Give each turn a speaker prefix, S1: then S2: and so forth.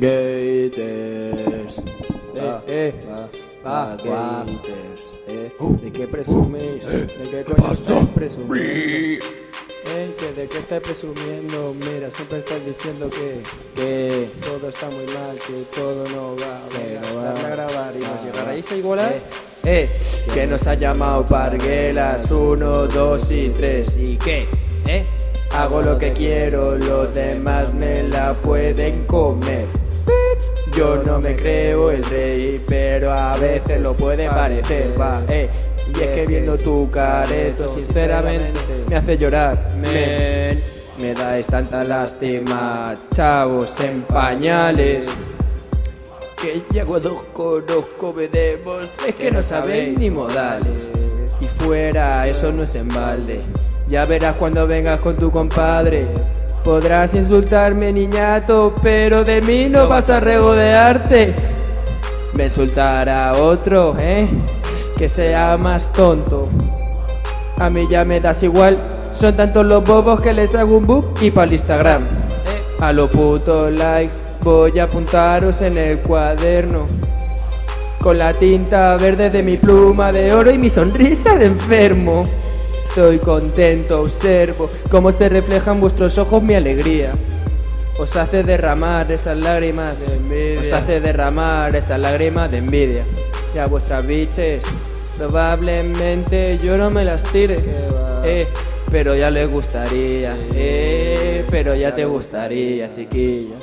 S1: Gators.
S2: Eh, eh, va,
S1: Ah,
S2: va.
S1: Gators.
S2: Eh, ¿De qué presumís? ¿De qué coño estáis presumiendo? Eh, ¿De qué estáis presumiendo? Mira, siempre estáis diciendo que, que todo está muy mal, que todo no va.
S1: No va.
S2: a grabar y nos
S1: Va,
S2: llegaréis
S1: va.
S2: a igualar. Eh, que nos ha llamado Parguelas 1, 2 y 3. ¿Y qué? ¿Eh? Hago lo que quiero, los demás me la pueden comer. Yo no me creo el rey, pero a veces lo puede parecer, va, eh. Y es que viendo tu careto, sinceramente, me hace llorar, men. Me dais tanta lástima, chavos en pañales. Que ya cuando conozco me demostres que no sabéis ni modales. Y fuera, eso no es en balde. Ya verás cuando vengas con tu compadre. Podrás insultarme, niñato, pero de mí no vas a regodearte. Me insultará otro, ¿eh? Que sea más tonto. A mí ya me das igual. Son tantos los bobos que les hago un book y para el Instagram. A lo puto like voy a apuntaros en el cuaderno. Con la tinta verde de mi pluma de oro y mi sonrisa de enfermo. Estoy contento, observo cómo se refleja en vuestros ojos mi alegría. Os hace derramar esas lágrimas de envidia. Os hace derramar esas lágrimas de envidia. Y a vuestras biches, probablemente yo no me las tire. Eh, pero ya les gustaría. Eh, pero ya te gustaría, chiquilla.